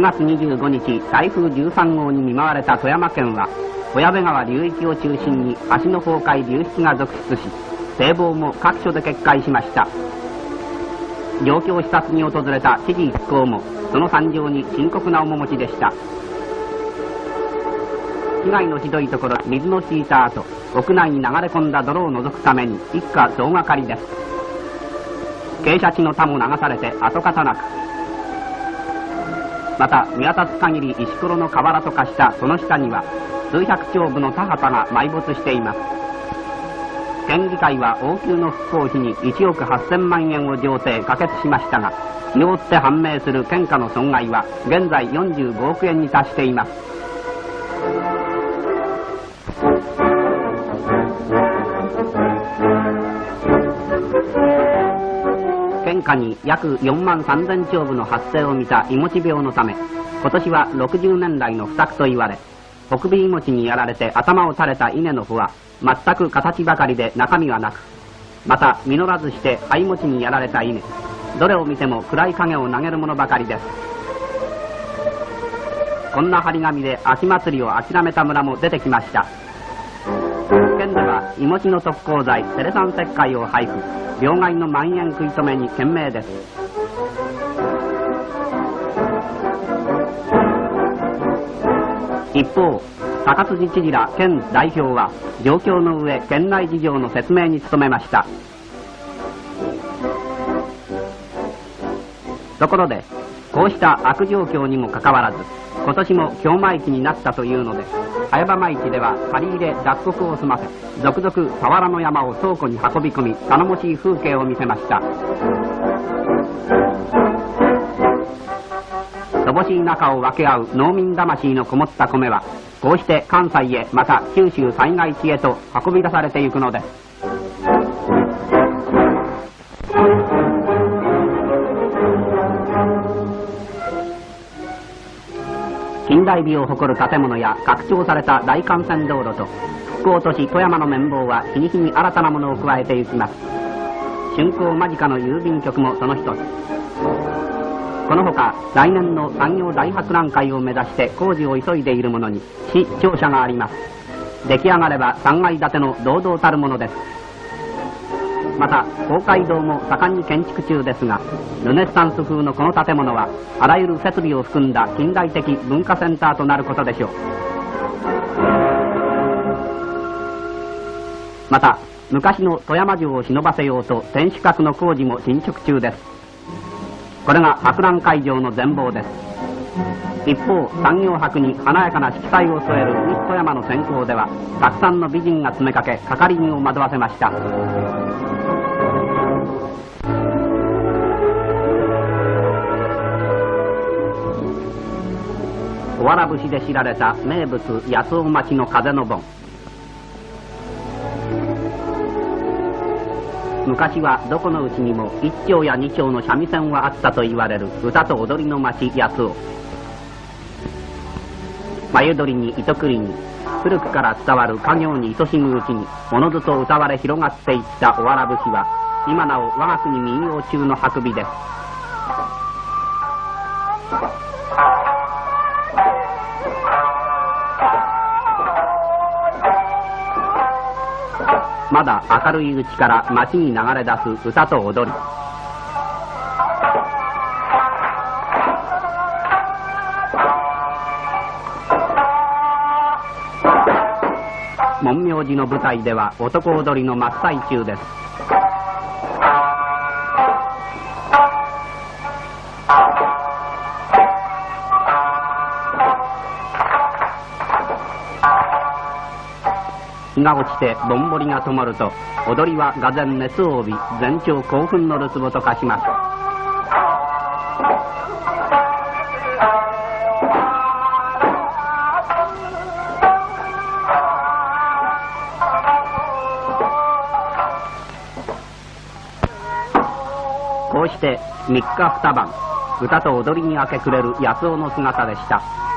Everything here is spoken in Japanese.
9月25日台風13号に見舞われた富山県は小矢部川流域を中心に橋の崩壊流出が続出し堤防も各所で決壊しました。状況視察に訪れた知事一行もその惨状に深刻な面持ちでした。被害のひどいところ水の引いた後屋内に流れ込んだ泥を除くために一家総がかりです。傾斜地の田も流されて跡形なくまた見渡す限り石ころの河原と化したその下には数百丁部の田畑が埋没しています。県議会は応急の復興費に1億8000万円を上呈可決しましたが日によって判明する県下の損害は現在45億円に達しています。県下に約4万3000丁部の発生を見たいもち病のため今年は60年来の不作と言われ北美いもちにやられて頭を垂れた稲の穂は全く形ばかりで中身はなくまた実らずして灰餅にやられた稲どれを見ても暗い影を投げるものばかりです。こんな張り紙で秋祭りを諦めた村も出てきました。いもちの特攻剤テレサン石灰を配布。病害の蔓延食い止めに懸命です。一方高辻知事ら県代表は状況の上県内事情の説明に努めました。ところでこうした悪状況にもかかわらず今年も京舞期になったというのです。早場舞市では借り入れ脱穀を済ませ続々俵の山を倉庫に運び込み頼もしい風景を見せました。乏しい中を分け合う農民魂のこもった米はこうして関西へまた九州災害地へと運び出されていくのです。近代美を誇る建物や拡張された大幹線道路と復興都市富山の綿棒は日に日に新たなものを加えていきます。竣工間近の郵便局もその一つ。このほか来年の産業大博覧会を目指して工事を急いでいるものに市庁舎があります。出来上がれば3階建ての堂々たるものです。また公会堂も盛んに建築中ですがルネッサンス風のこの建物はあらゆる設備を含んだ近代的文化センターとなることでしょう。また昔の富山城を忍ばせようと天守閣の工事も進捗中です。これが博覧会場の全貌です。一方産業博に華やかな色彩を添える西富山の先行ではたくさんの美人が詰めかけ係員を惑わせました。わら節で知られた名物八尾町の風の盆。昔はどこのうちにも一丁や二丁の三味線はあったと言われる歌と踊りの町八尾。眉取りに糸繰りに古くから伝わる家業に愛しむうちにおのずと歌われ広がっていったおわら節は今なお我が国民謡中の運びです。まだ明るいうちから街に流れ出す歌と踊り。門明寺の舞台では男踊りの真っ最中です。日が落ちてぼんぼりが灯ると踊りはがぜん熱を帯び全長興奮のるつぼと化しますこうして3日2晩歌と踊りに明け暮れる安尾の姿でした。